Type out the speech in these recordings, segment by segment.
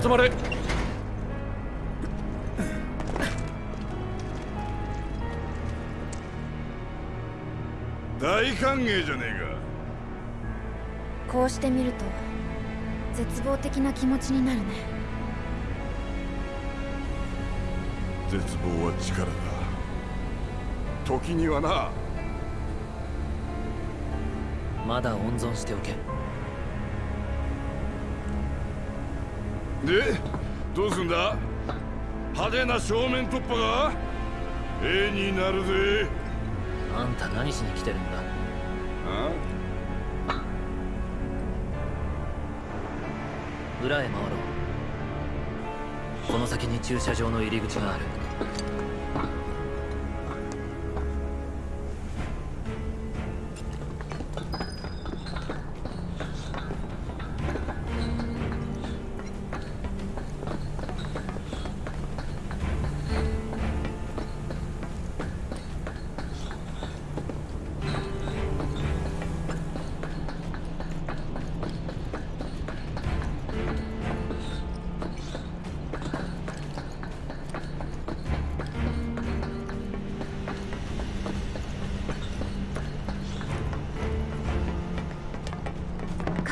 よし止まれ大歓迎じゃねえか。こうしてみると絶望的な気持ちになるね。絶望は力だ。時にはな。まだ温存しておけでどうすんだ？派手な正面突破が？絵になるぜ。あんた何しに来てるんだ？あ裏へ回ろう。この先に駐車場の入り口がある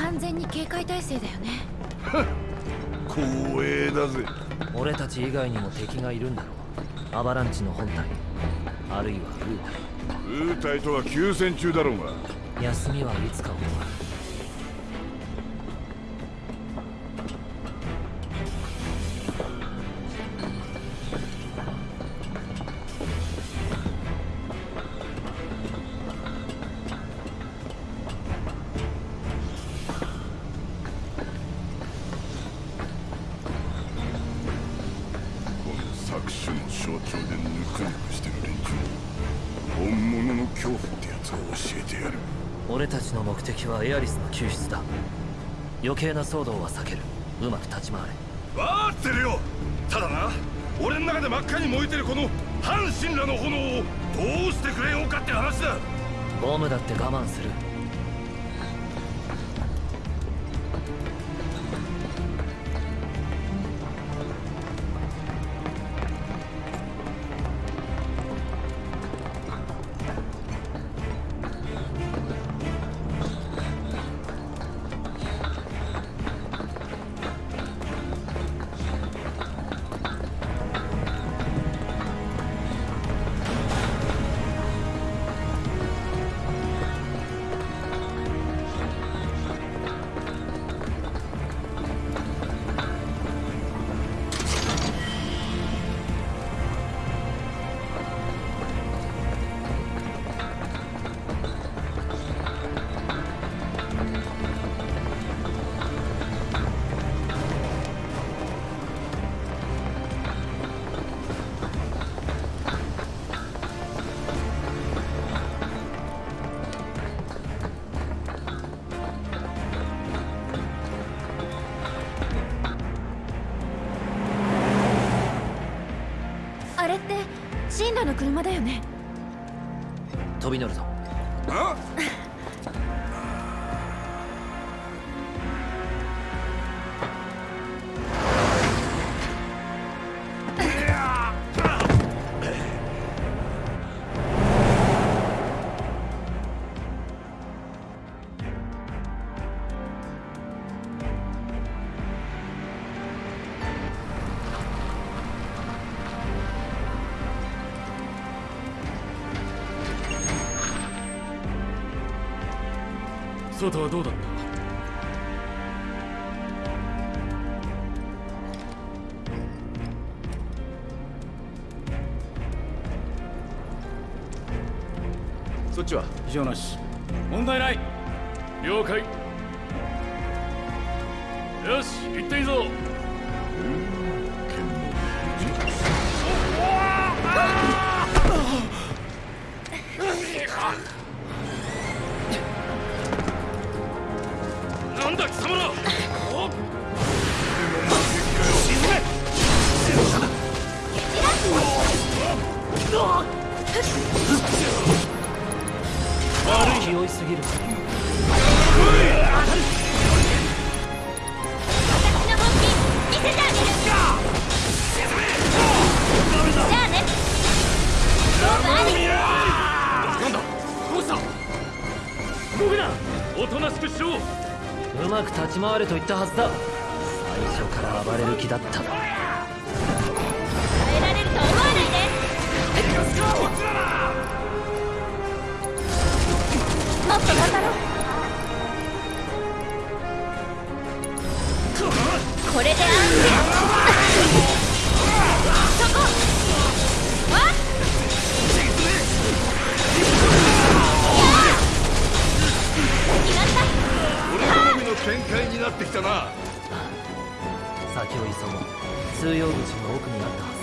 完全に警戒態勢だよね。光栄だぜ。俺たち以外にも敵がいるんだろう。アバランチの本体。あるいはウーウー。タイとは休戦中だろうが。タイ休みはいつか終わる余計な騒動は避ける。うまく立ち回れ。分かってるよ。ただな俺の中で真っ赤に燃えてるこの半神羅の炎をどうしてくれようかって話だ。ボムだって我慢するれってシンラの車だよね？飛び乗るぞちは異といったはずだ。通用口の奥にあったはず。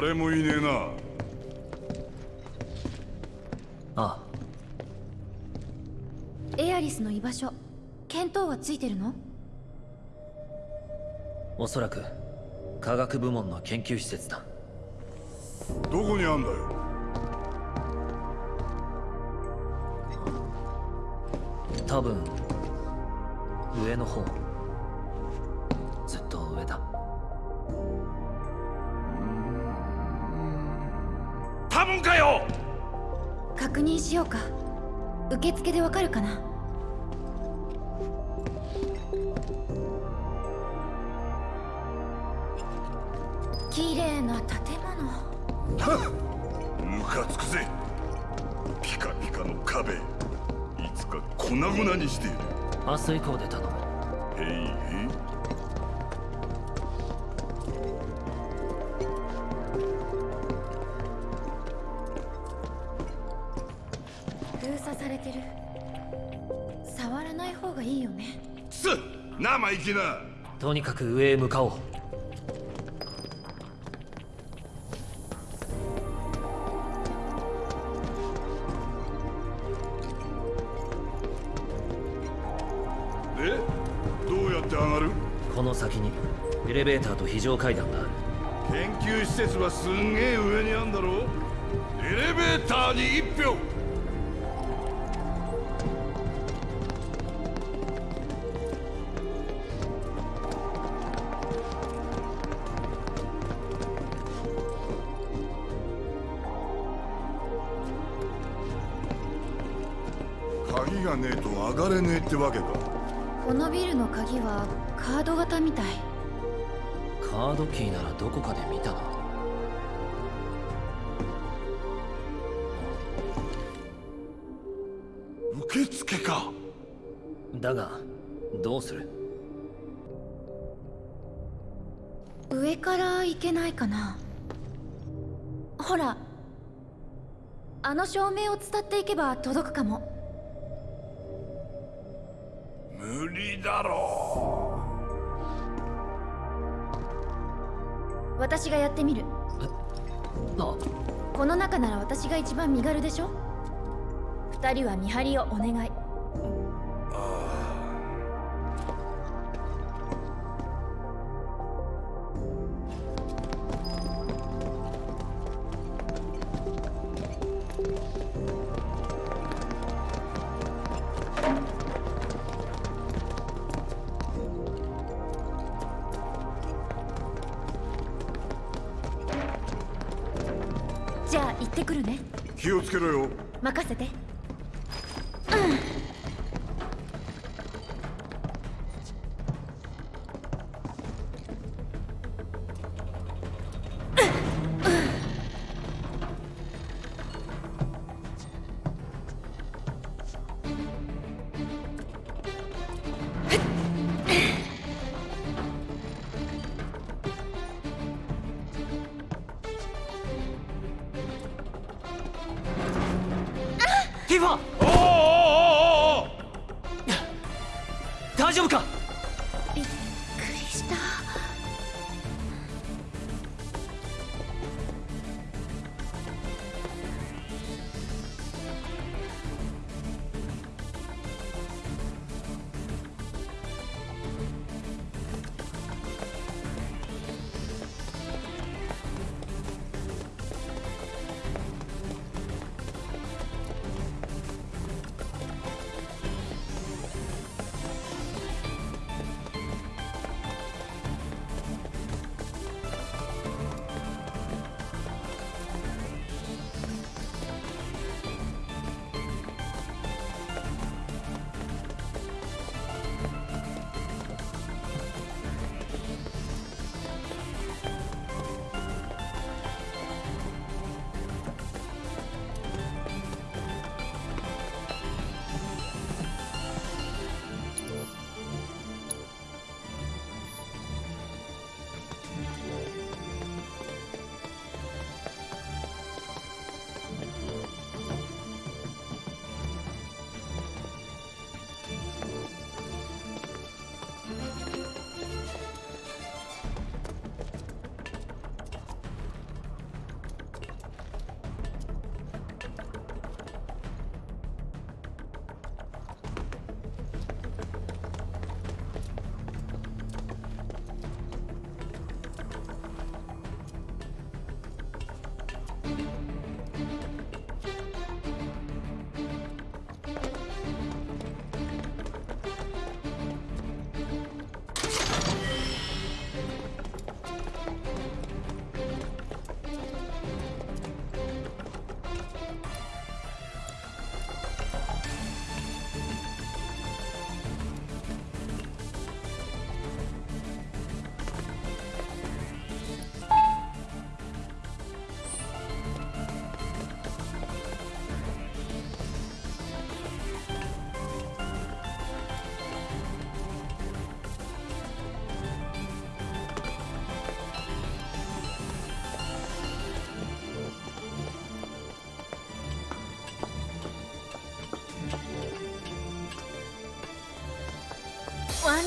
誰もいねえな。ああ。エアリスの居場所見当はついてるの？おそらく科学部門の研究施設だ。どこにあんだよ多分かよ！確認しようか。受付でわかるかな？綺麗な建物。ムカつくぜ。ピカピカの壁。いつか粉々にしてやる。明日以降で頼む。へいへい生意気な。とにかく上へ向かおう。でどうやって上がる？この先にエレベーターと非常階段がある。研究施設はすんげえ上にあんだろ。エレベーターに一票ってわけか。このビルの鍵はカード型みたい。カードキーならどこかで見たな。受付か。だがどうする？上から行けないかな。ほらあの照明を伝っていけば届くかも無理だろ私がやってみる。あこの中なら私が一番身軽でしょ？二人は見張りをお願い任せて。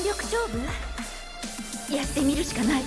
力勝負？やってみるしかない。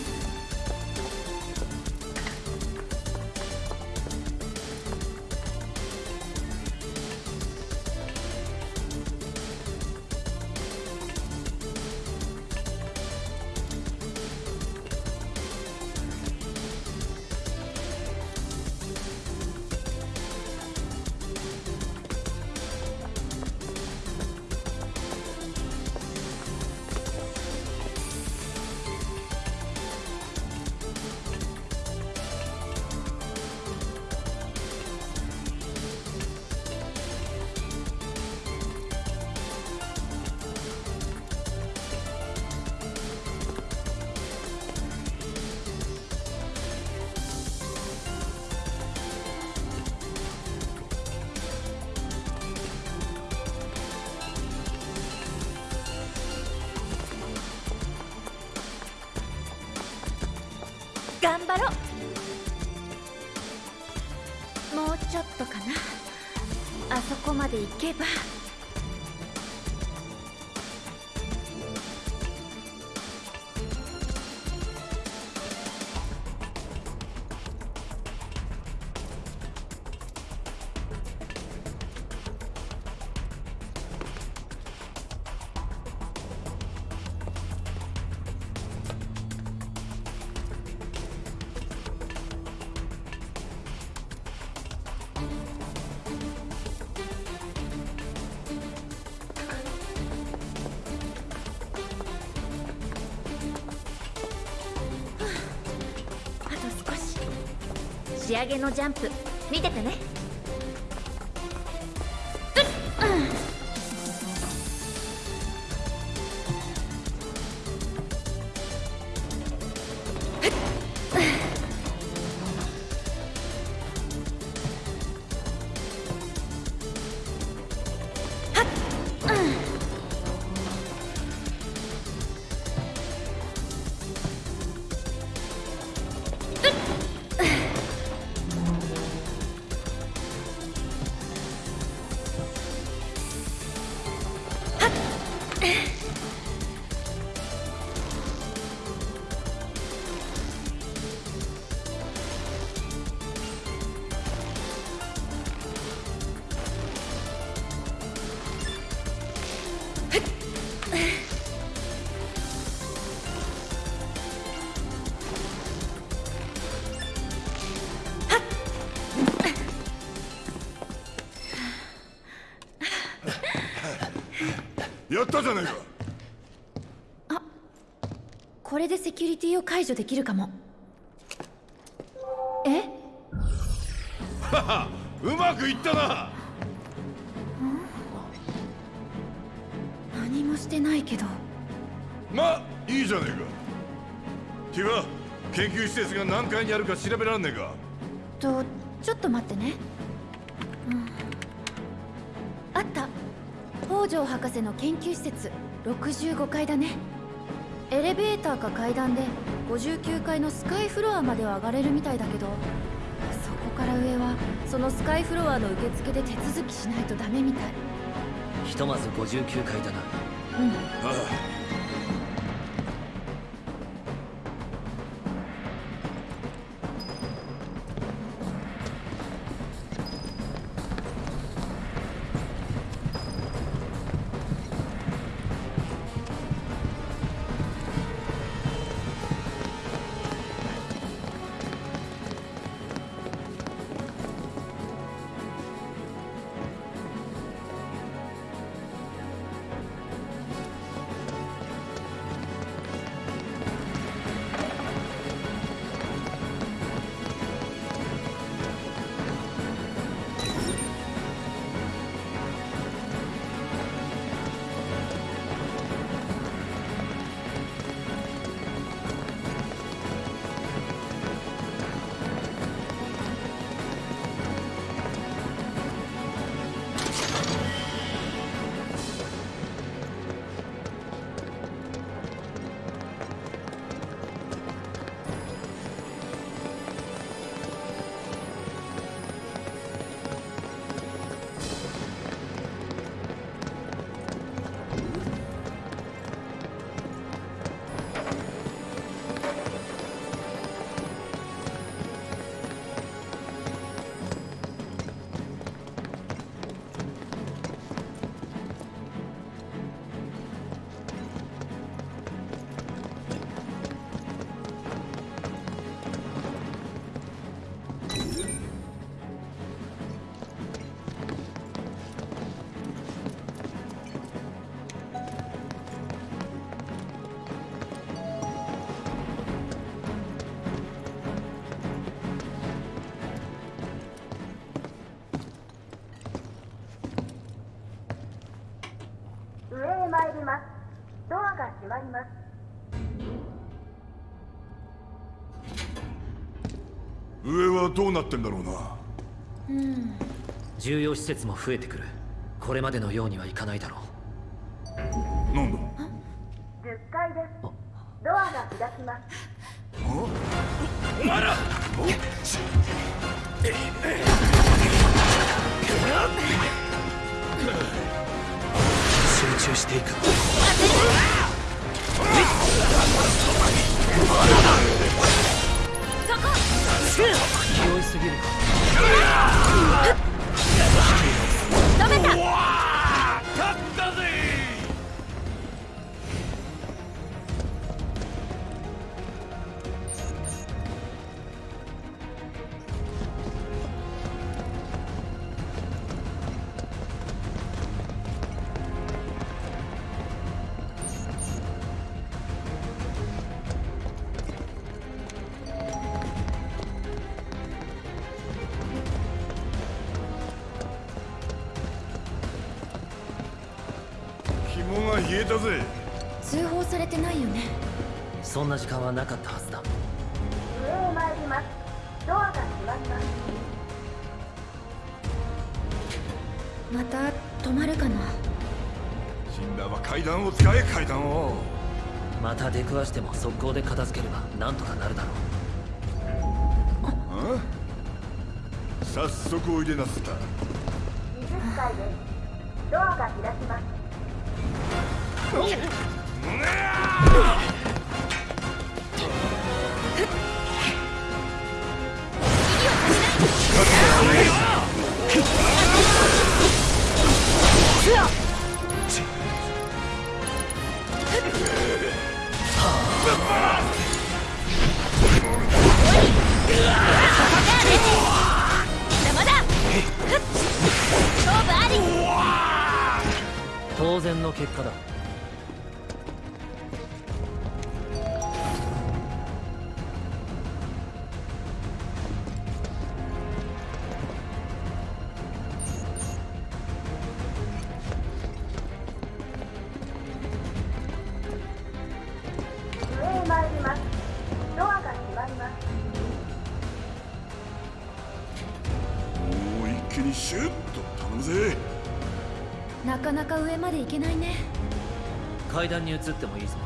まで行けば。げのジャンプ。じゃないか。これでセキュリティを解除できるかも。え？うまくいったな。何もしてないけど。まあいいじゃねえか。ティファ研究施設が何階にあるか調べらんねえか。とちょっと待ってね、北条博士の研究施設65階だね。エレベーターか階段で59階のスカイフロアまでは上がれるみたいだけどそこから上はそのスカイフロアの受付で手続きしないとダメみたい。ひとまず59階だな。うん。あ上なってんだろうな。うん。重要施設も増えてくる。これまでのようにはいかないだが冷えたぜ。通報されてないよね？そんな時間はなかったはずだ。上へ参ります。ドアが閉まりますまた止まるかな？死んだは階段を使え階段を。また出くわしても速攻で片付ければなんとかなるだろう。あ早速おいでなすった。20階です。ドアが開きますま階段に移ってもいいぞ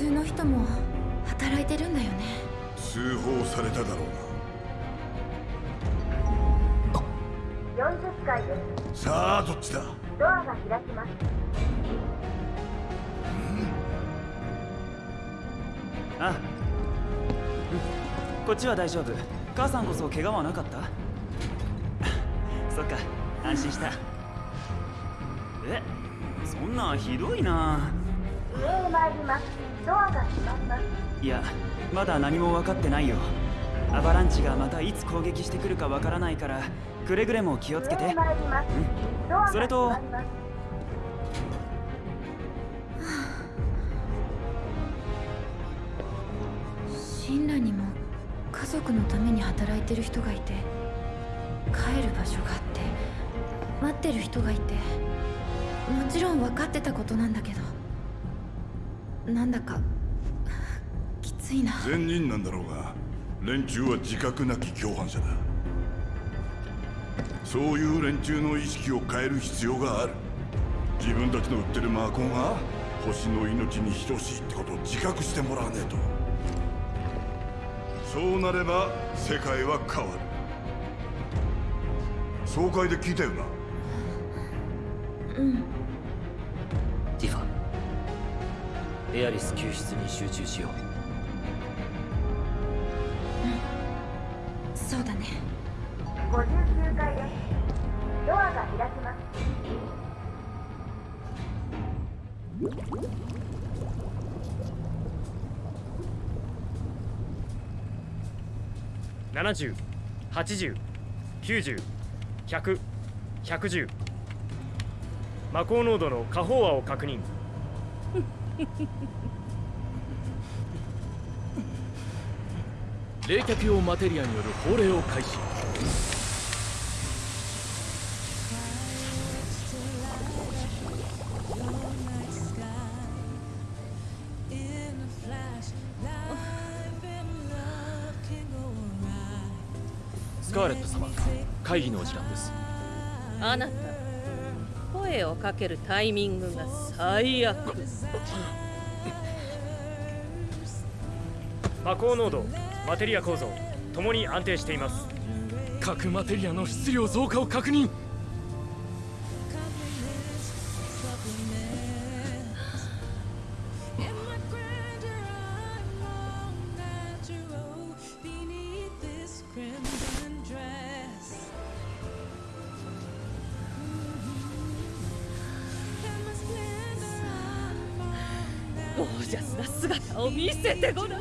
通の人も働いてるんだよね。通報されただろう40階です。なさあどっちだ？ドアが開きます。あうん。こっちは大丈夫。母さんこそ怪我はなかった？そっか安心した。えそんなひどいな。上へ参りますドアが閉まりますいやまだ何も分かってないよ。アバランチがまたいつ攻撃してくるかわからないからくれぐれも気をつけて。それと神羅にも家族のために働いてる人がいて帰る場所があって待ってる人がいてもちろん分かってたことなんだけどなんだかきついな。善人なんだろうが連中は自覚なき共犯者だ。そういう連中の意識を変える必要がある。自分たちの売ってる魔コンが星の命に等しいってことを自覚してもらわねえと。そうなれば世界は変わる。総会で聞いたよな？ティエアリス救出に集中しよう。そうだね。59階ですドアが開きます7080 9010010魔法濃度の下方和を確認冷却用マテリアによる放霊を開始。スカーレット様会議のお時間です。あなたかけるタイミングが最悪。魔法濃度マテリア構造ともに安定しています。核マテリアの質量増加を確認せてごらん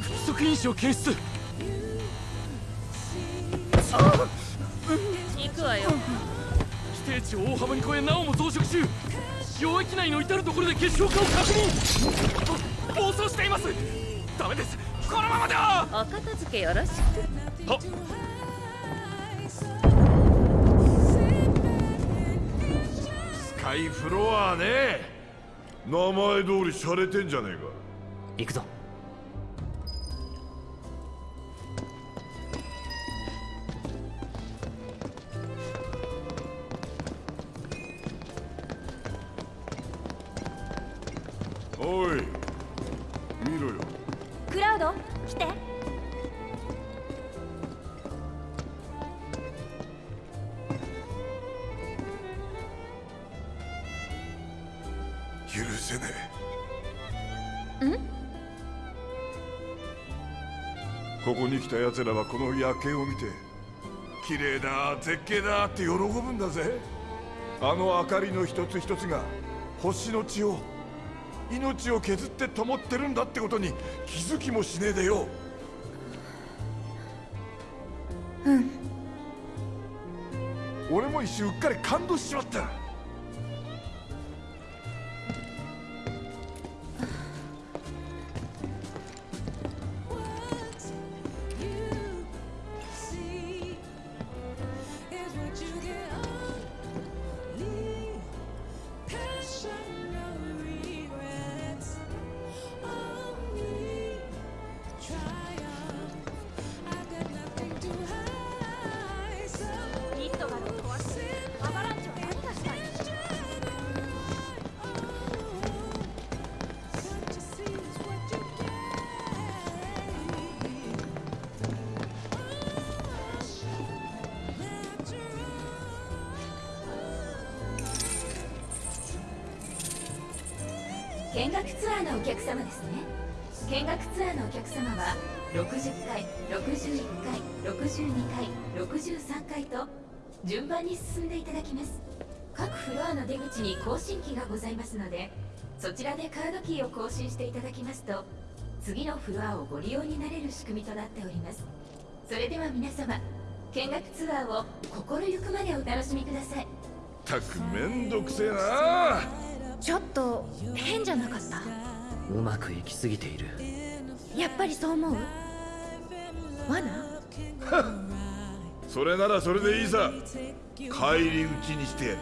不足因子を検出。行くわよ。規定値を大幅に超えなおも増殖中領域内の至る所で結晶化を確認。暴走しています。ダメです。このままでは。お片付けよろしく名前通り洒落てんじゃねえか。行くぞ。ここに来た奴らはこの夜景を見て綺麗だ絶景だって喜ぶんだぜ。あの明かりの一つ一つが星の血を命を削って灯ってるんだってことに気づきもしねえでよ。うん。俺も一瞬うっかり感動しちまった皆様見学ツアーを心ゆくまでお楽しみください。たくめんどくせえな。ちょっと変じゃなかった？うまくいきすぎている。やっぱりそう思う？罠？それならそれでいいさ。帰り討ちにして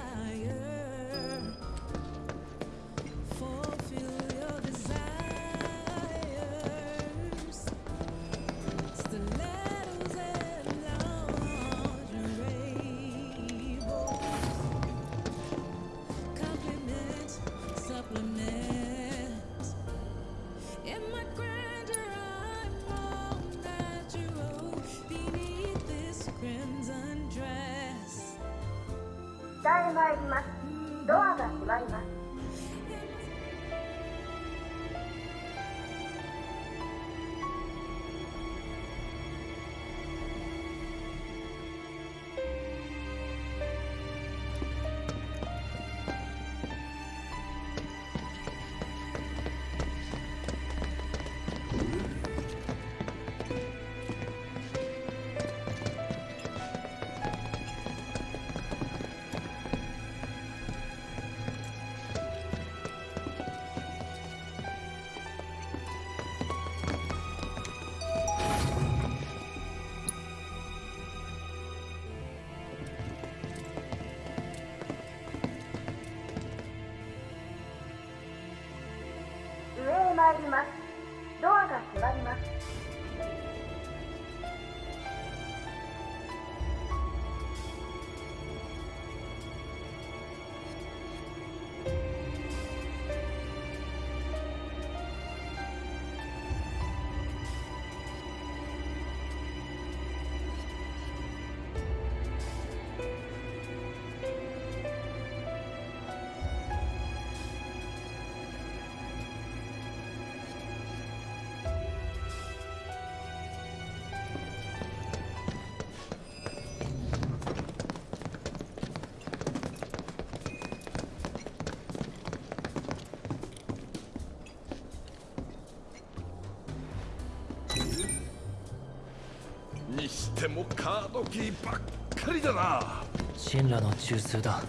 てもカードキーばっかりだな。神羅の中枢だ。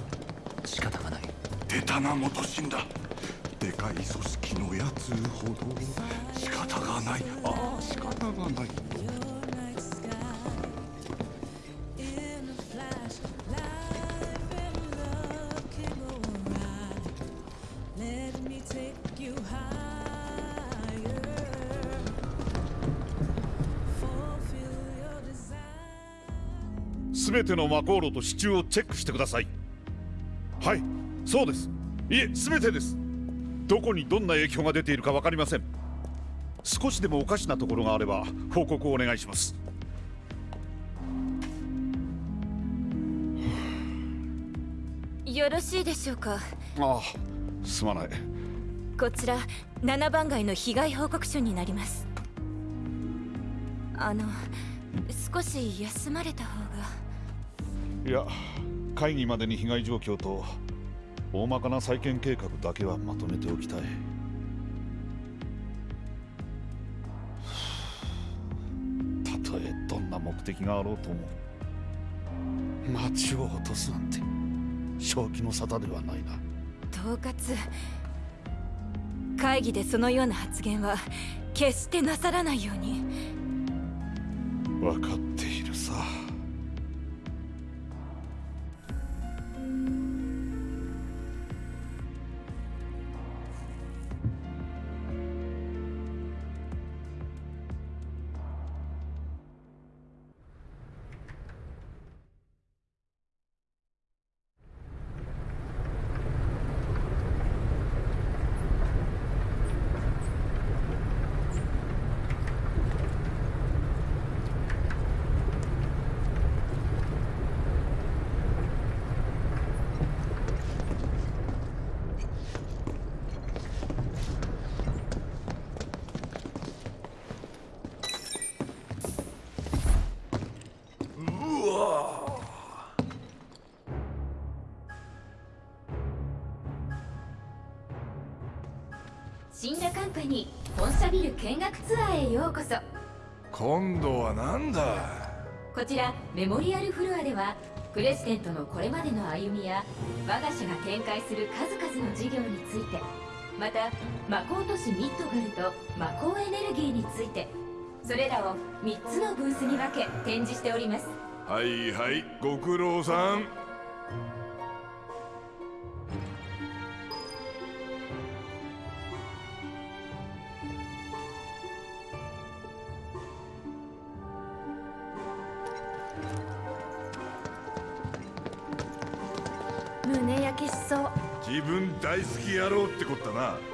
仕方がない。出たな元神だ。でかい組織のやつほど。仕方がない。ああ仕方がないすべての魔航路と支柱をチェックしてください。はいそうです。いえすべてです。どこにどんな影響が出ているか分かりません。少しでもおかしなところがあれば報告をお願いします。よろしいでしょうか？ああすまない。こちら7番街の被害報告書になります。あの少し休まれた方がいや会議までに被害状況と大まかな再建計画だけはまとめておきたい。たとえどんな目的があろうとも町を落とすなんて正気の沙汰ではないな。統括。会議でそのような発言は決してなさらないように。分かってカンパニー本社ビル見学ツアーへようこそ。今度はなんだこちらメモリアルフロアではプレジデントのこれまでの歩みや我が社が展開する数々の事業についてまた魔法都市ミッドガルと魔法エネルギーについてそれらを3つのブースに分け展示しております。はいはいご苦労さんな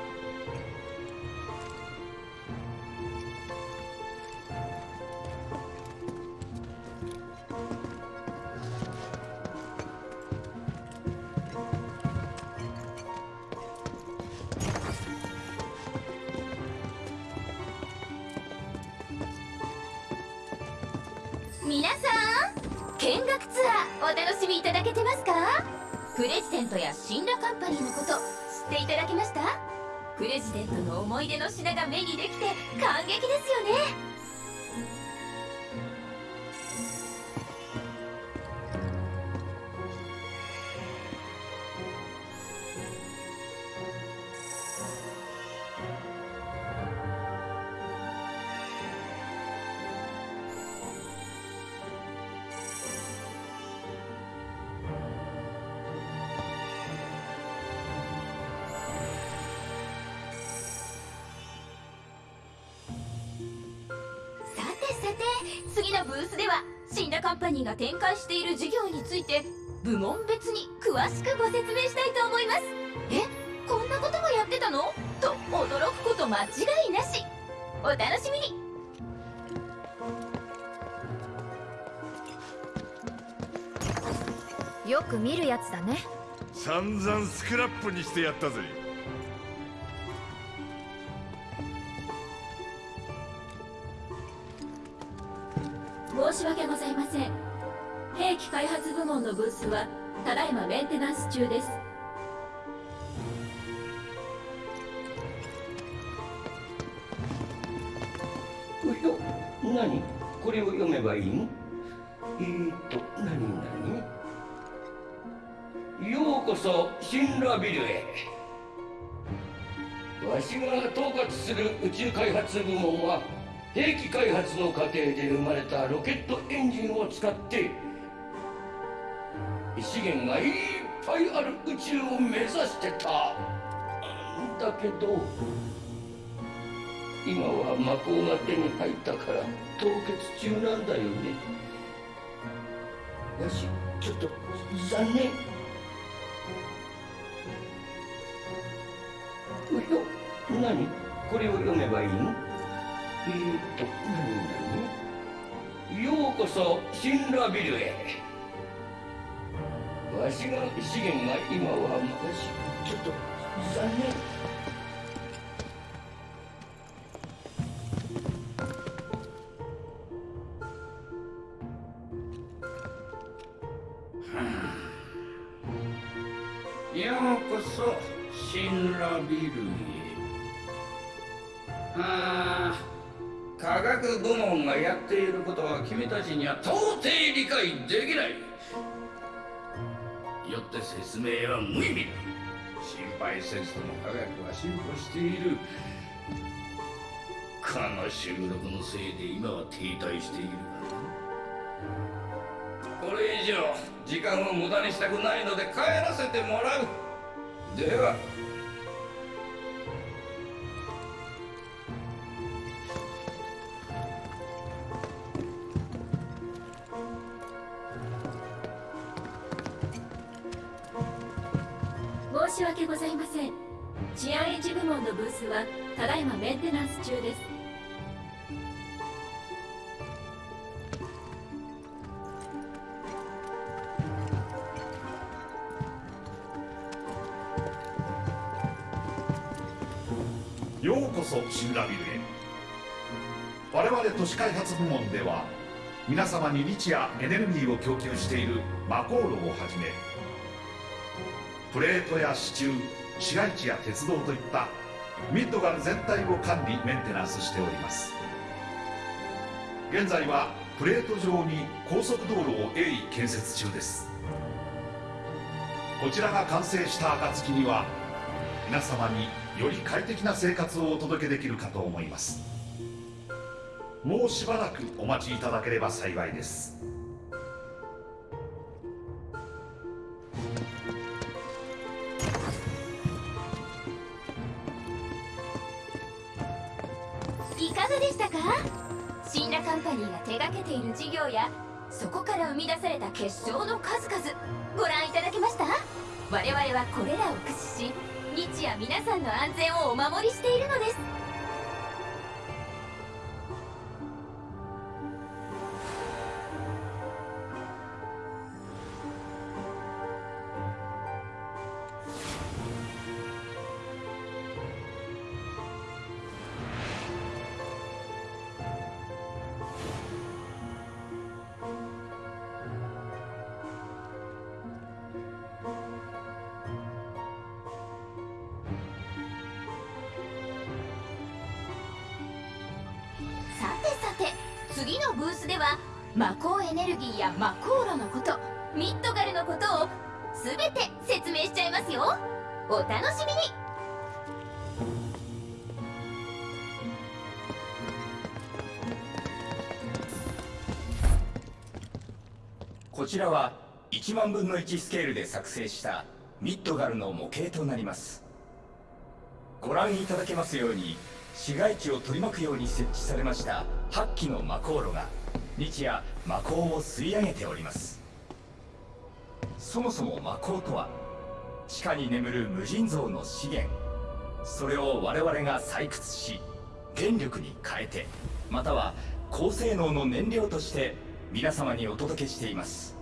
ニーが展開している事業について部門別に詳しくご説明したいと思います。えこんなこともやってたの？と驚くこと間違いなし。お楽しみに。よく見るやつだね。散々スクラップにしてやったぜスはただいまメンテナンス中です。うよ何？これを読めばいいの？えーと何何？ようこそシンラビルへ。わしが統括する宇宙開発部門は兵器開発の過程で生まれたロケットエンジンを使って資源がいっぱいある宇宙を目指してた。だけど今は魔法が手に入ったから凍結中なんだよね。よしちょっと残念。うよ何？これを読めばいいの？えーと何何ようこそシンラビルへ。わしが資源が今はよしちょっと残念ようこそシンラビルへ。ああ科学部門がやっていることは君たちには到底理解できない。よって説明は無意味心配せずとも科学は進歩している。この収録のせいで今は停滞している。これ以上時間を無駄にしたくないので帰らせてもらう。では。スはただいまメンテナンス中です。ようこそシンラビルへ。我々都市開発部門では皆様に日夜エネルギーを供給しているマコーロをはじめプレートや支柱市街地や鉄道といったミッドガル全体を管理メンテナンスしております。現在はプレート上に高速道路を鋭意建設中です。こちらが完成した暁には皆様により快適な生活をお届けできるかと思います。もうしばらくお待ちいただければ幸いです。ている事業や。そこから生み出された結晶の数々。ご覧いただけました？我々はこれらを駆使し日夜皆さんの安全をお守りしているのです。次のブースでは魔法エネルギーや魔航路のことミッドガルのことを全て説明しちゃいますよ。お楽しみに。こちらは1万分の1スケールで作成したミッドガルの模型となります。ご覧いただけますように市街地を取り巻くように設置されました8基の魔航路が日夜魔鋼を吸い上げております。そもそも魔鋼とは地下に眠る無尽蔵の資源。それを我々が採掘し電力に変えてまたは高性能の燃料として皆様にお届けしています。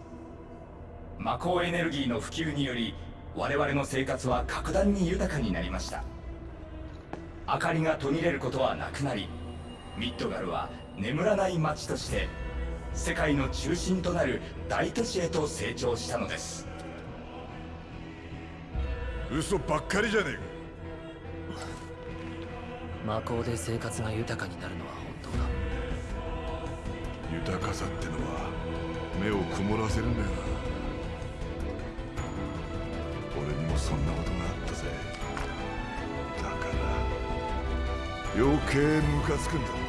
魔鋼エネルギーの普及により我々の生活は格段に豊かになりました。明かりが途切れることはなくなりミッドガルは眠らない街として世界の中心となる大都市へと成長したのです。嘘ばっかりじゃねえか。魔法で生活が豊かになるのは本当だ。豊かさってのは目を曇らせるんだよな。俺にもそんなことがあったぜ。だから余計ムカつくんだ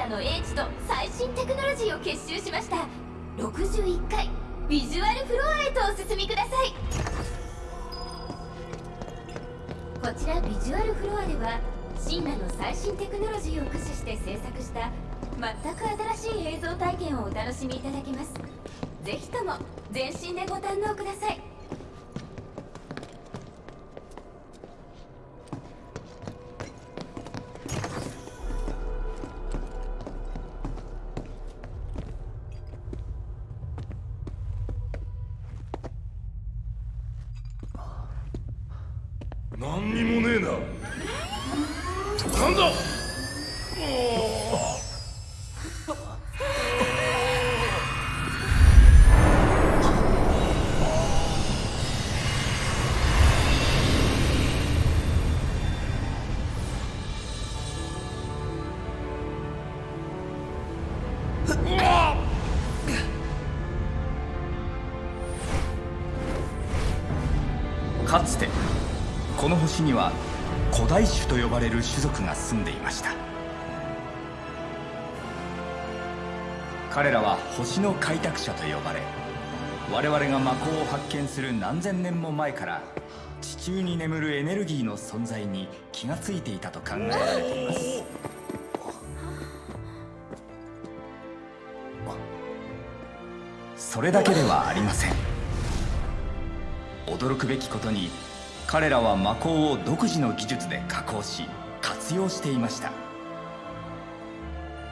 神羅の英知と最新テクノロジーを結集しました。61階ビジュアルフロアへとお進みください。こちらビジュアルフロアでは神羅の最新テクノロジーを駆使して制作した全く新しい映像体験をお楽しみいただけます。ぜひとも全身でご堪能ください。この星には古代種と呼ばれる種族が住んでいました。彼らは星の開拓者と呼ばれ我々が魔法を発見する何千年も前から地中に眠るエネルギーの存在に気がついていたと考えられています。それだけではありません。驚くべきことに彼らは魔鋼を独自の技術で加工し活用していました。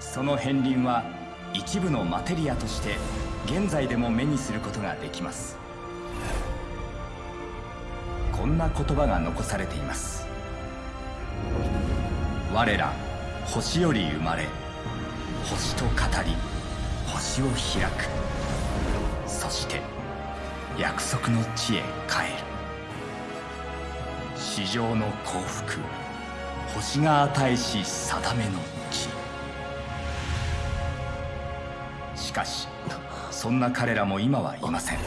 その片鱗は一部のマテリアとして現在でも目にすることができます。こんな言葉が残されています。我ら星より生まれ星と語り星を開く。そして約束の地へ帰る。地上の幸福。星が与えし定めの地。しかしそんな彼らも今はいません。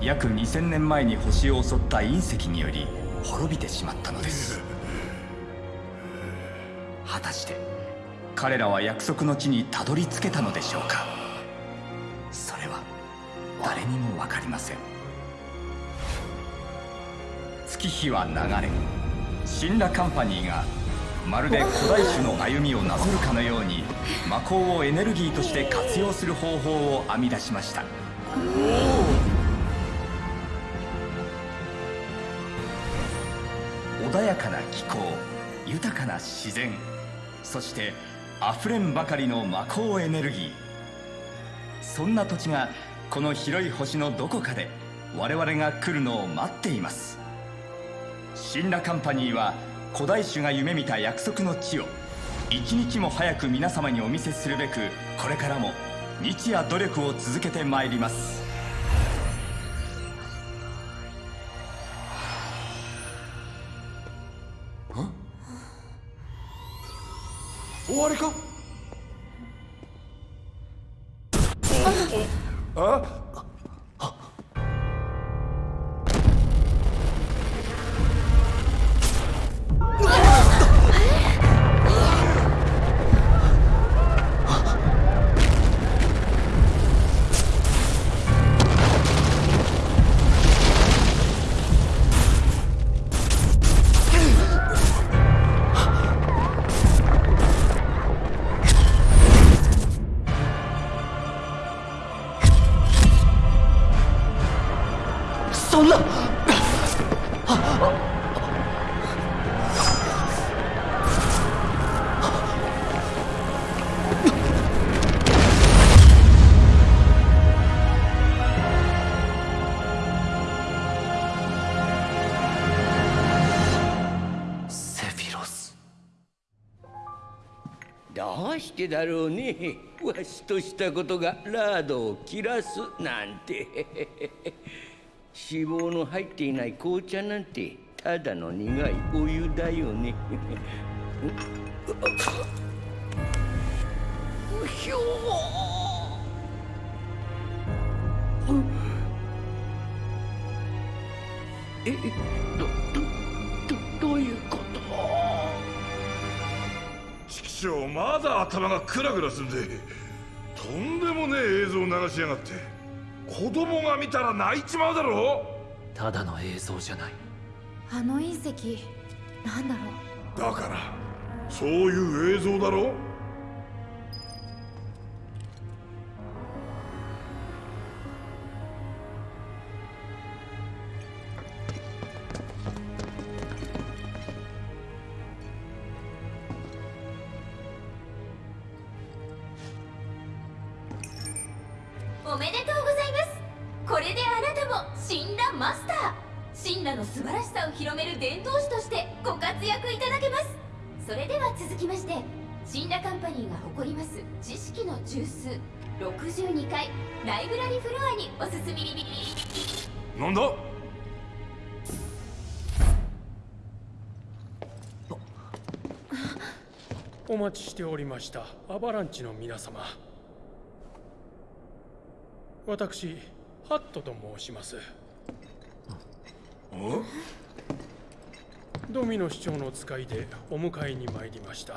約2000年前に星を襲った隕石により滅びてしまったのです。果たして彼らは約束の地にたどり着けたのでしょうか？それは誰にも分かりません。月日は流れ神羅カンパニーがまるで古代種の歩みをなぞるかのように魔鋼をエネルギーとして活用する方法を編み出しました。穏やかな気候豊かな自然そしてあふれんばかりの魔鋼エネルギー。そんな土地がこの広い星のどこかで我々が来るのを待っています。神羅カンパニーは古代種が夢見た約束の地を一日も早く皆様にお見せするべくこれからも日夜努力を続けてまいります。終わりか？あ？どうしてだろうね。わしとしたことがラードを切らすなんて。脂肪の入っていない紅茶なんてただの苦いお湯だよね。うひょえどどどどういうこと？畜生まだ頭がクラクラすんでとんでもねえ映像を流しやがって。子供が見たら泣いちまうだろただの映像じゃない。あの隕石なんだろう？だからそういう映像だろ待ちしておりました。アバランチの皆様。私ハットと申します。ドミノ市長の使いでお迎えに参りました。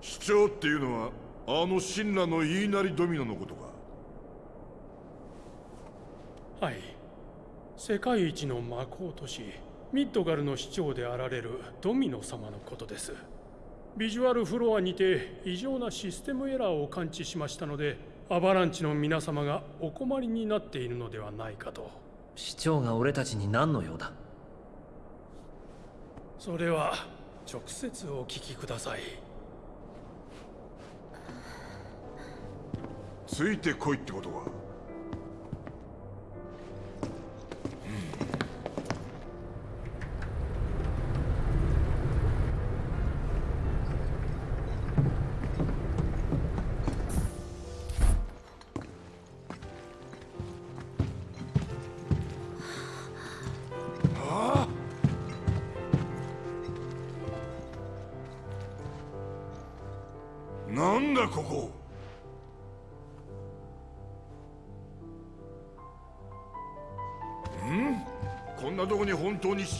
市長っていうのはあの神羅の言いなりドミノのことか？はい。世界一の魔法都市ミッドガルの市長であられるドミノ様のことですビジュアルフロアにて異常なシステムエラーを感知しましたのでアバランチの皆様がお困りになっているのではないかと。市長が俺たちに何の用だ？それは直接お聞きください。ついてこいってことか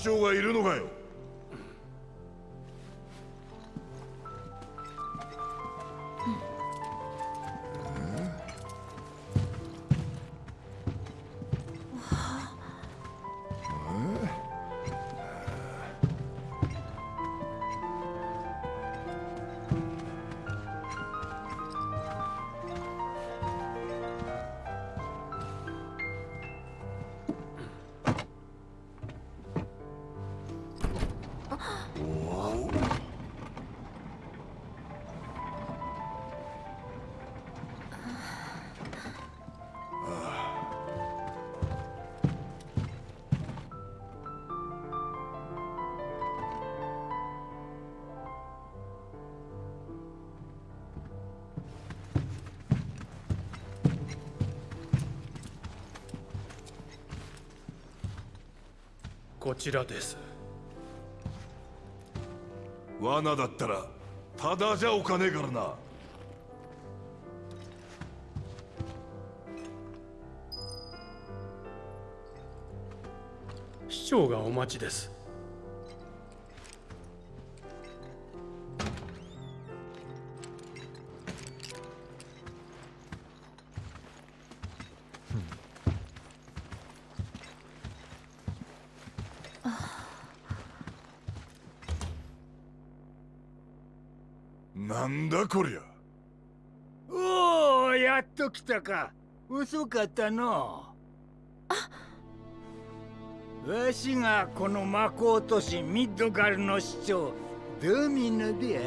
将がいるこちらです。罠だったらただじゃおかねえからな。市長がお待ちです。だこりゃ。おおやっと来たか。遅かったの。わしがこの魔法都市ミッドガルの市長ドミノで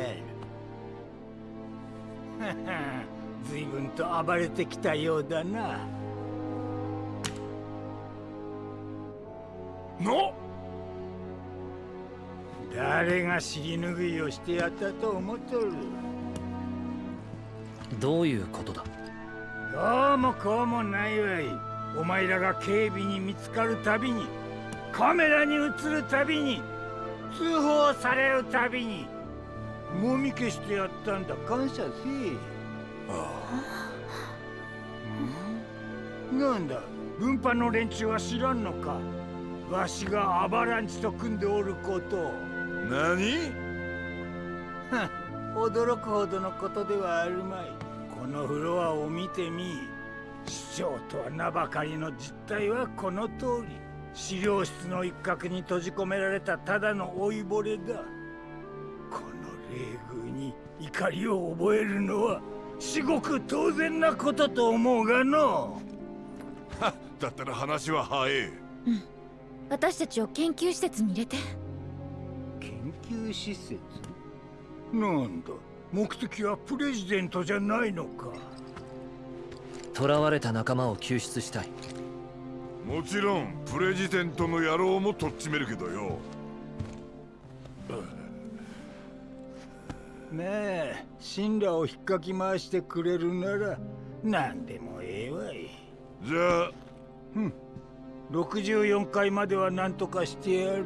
ある。はは随分と暴れてきたようだな。の？誰が尻拭いをしてやったと思っとる？どういうことだ？どうもこうもないわい。お前らが警備に見つかるたびにカメラに映るたびに通報されるたびにもみ消してやったんだ。感謝せえ。なんだ分派の連中は知らんのか。わしがアバランチと組んでおること。何？は 驚くほどのことではあるまい。このフロアを見てみ市長とは名ばかりの実態はこの通り。資料室の一角に閉じ込められたただの老いぼれだ。この冷遇に怒りを覚えるのは至極当然なことと思うがの。はだったら話は早え。うん。私たちを研究施設に入れて。研究施設？なんだ？目的はプレジデントじゃないのか。囚われた仲間を救出したい。もちろんプレジデントの野郎もとっちめるけどよ。まあ神羅を引っかき回してくれるなら何でもええわい。じゃあうん。64階までは何とかしてやる。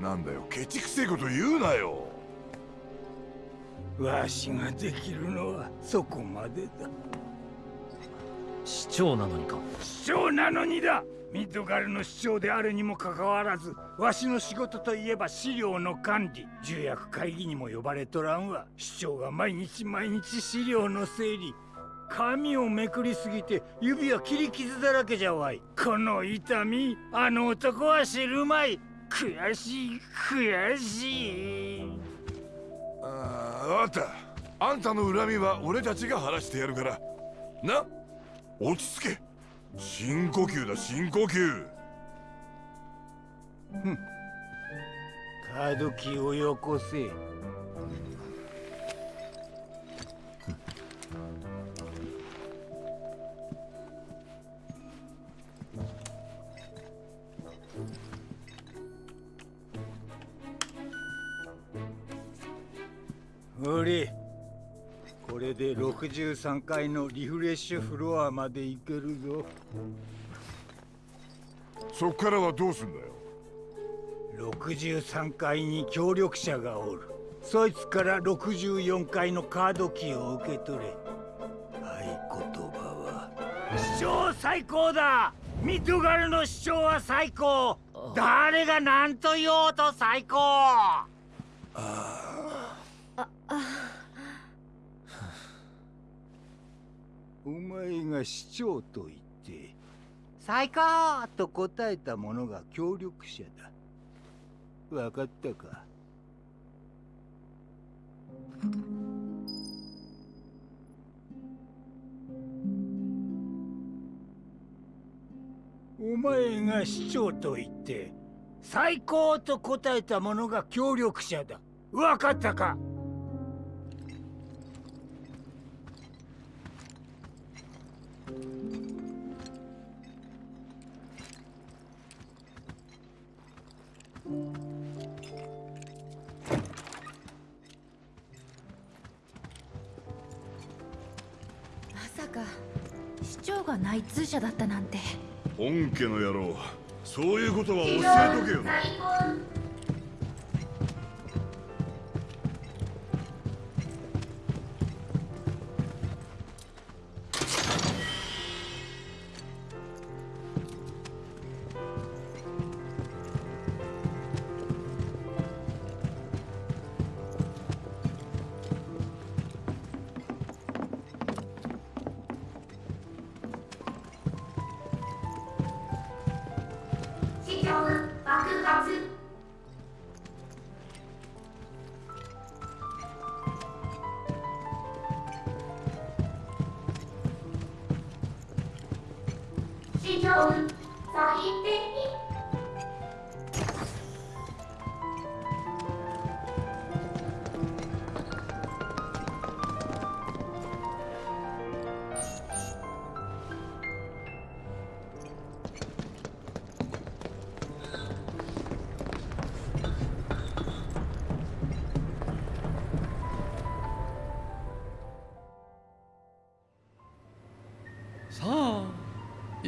なんだよケチくせえこと言うなよわしができるのはそこまでだ。市長なのにか。市長なのにだ。ミッドガルの市長であるにもかかわらずわしの仕事といえば資料の管理重役会議にも呼ばれとらんわ。市長が毎日毎日資料の整理。紙をめくりすぎて指は切り傷だらけじゃわい。この痛みあの男は知るまい。悔しい悔しいああ分かった。あんたの恨みは俺たちが晴らしてやるから。な？落ち着け。深呼吸だ深呼吸。ふん。カードキーをよこせ。俺これで63階のリフレッシュフロアまで行けるぞ。そっからはどうすんだよ？63階に協力者がおる。そいつから64階のカードキーを受け取れ。合言葉は市長最高だミッドガルの市長は最高誰が何と言おうと最高！ああお前が市長と言って最高と答えた者が協力者だ。分かったか？お前が市長と言って最高と答えた者が協力者だ。分かったか？市長が内通者だったなんて。本家の野郎。そういうことは教えとけよ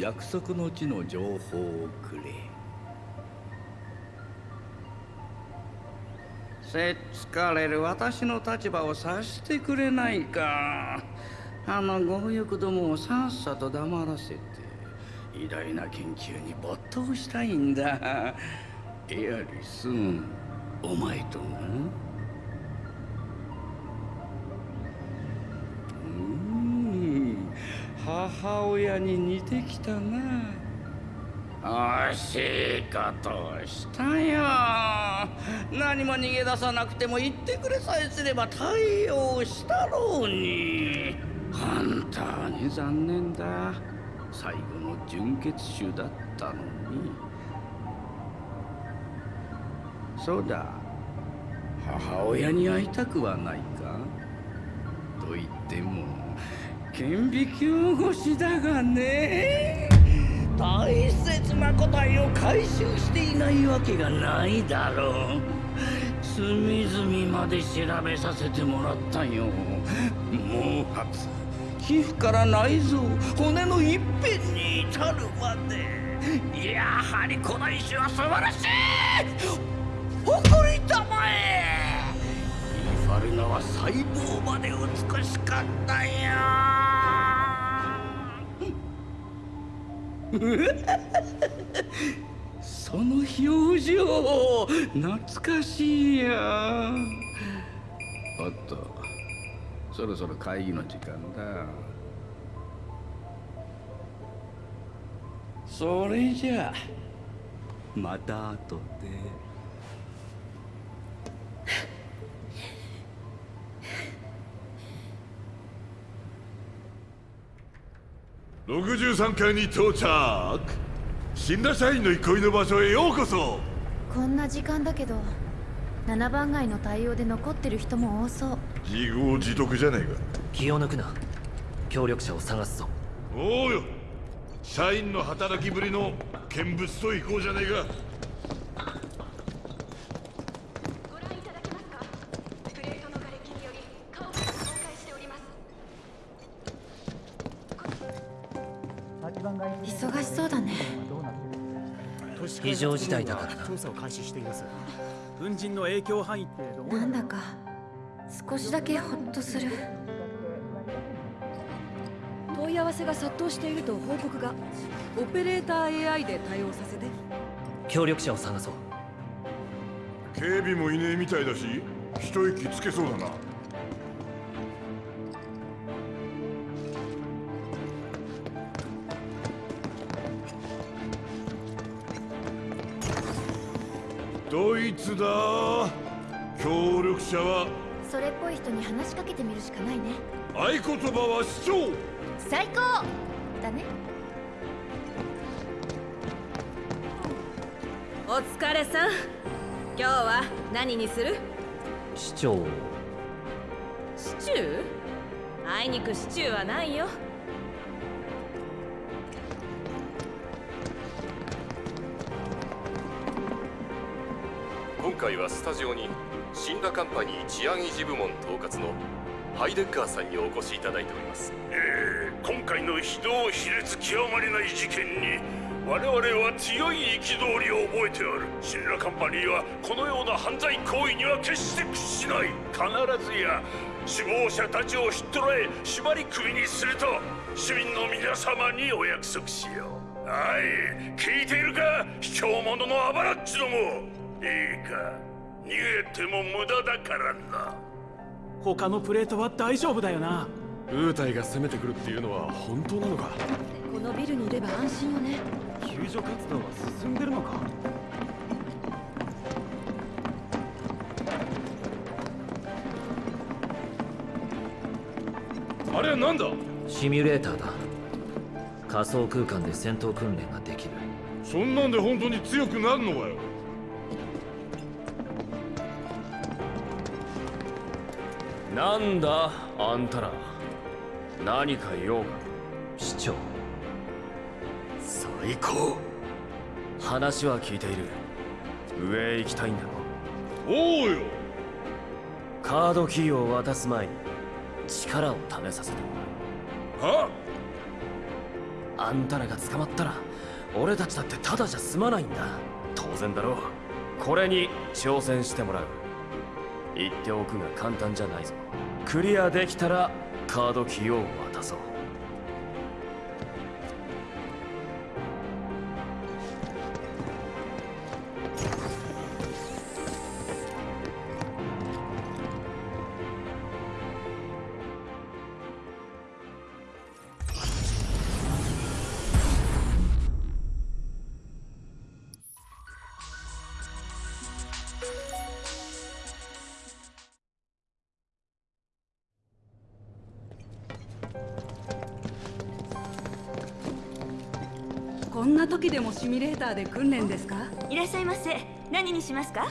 約束の地の情報をくれ。せつかれる私の立場を察してくれないか。あの強欲どもをさっさと黙らせて。偉大な研究に没頭したいんだ。エアリスお前とな母親に似てきたな惜しいことをしたよ何も逃げ出さなくても言ってくれさえすれば対応したろうに。本当に残念だ。最後の純血種だったのに。そうだ。母親に会いたくはないか。と言っても顕微鏡越しだがね大切な個体を回収していないわけがないだろう。隅々まで調べさせてもらったよ。毛髪皮膚から内臓。骨の一辺に至るまで。やはりこの石は素晴らしい。誇りたまえ。イファルナは細胞まで美しかったよその表情懐かしいや。おっとそろそろ会議の時間だ。それじゃあまた後で。63階に到着。死んだ社員の憩いの場所へようこそ。こんな時間だけど7番街の対応で残ってる人も多そう。自業自得じゃねえか。気を抜くな。協力者を探すぞ。おうよ。社員の働きぶりの見物と行こうじゃねえか非常事態だからな調査を開始しています。粉塵の影響範囲ってどうなんだか少しだけホッとする。問い合わせが殺到していると報告が。オペレーター AI で対応させて。協力者を探そう。警備もいねえみたいだし一息つけそうだなドイツだ。協力者は。それっぽい人に話しかけてみるしかないね。合言葉は市長。最高。だね。お疲れさん。今日は何にする？市長。シチュー？あいにくシチューはないよはスタジオに死んだカンパニー治安維持部門統括のハイデッカーさんにお越しいただいております。えー、今回の非道卑劣極まりない事件に我々は強い憤りを覚えておる。シンラカンパニーはこのような犯罪行為には決して屈しない。必ずや死亡者たちをひっ捕らえ縛り首にすると市民の皆様にお約束しよう。はい。聞いているか？卑怯者のアバラッチども。いいか？逃げても無駄だからな。他のプレートは大丈夫だよな。ウータイが攻めてくるっていうのは本当なのか？このビルにいれば安心よね。救助活動は進んでるのか？あれは何だ？シミュレーターだ。仮想空間で戦闘訓練ができる。そんなんで本当に強くなるのかよ？なんだあんたら。何か用が市長。最高。話は聞いている。上へ行きたいんだ。ろおうよ。カードキーを渡す前に力を試させてもらう。は？あんたらが捕まったら俺たちだってただじゃ済まないんだ。当然だろう。これに挑戦してもらう言っておくが簡単じゃないぞ。クリアできたらカードキーをでもシミュレーターで訓練ですか？いらっしゃいませ。何にしますか？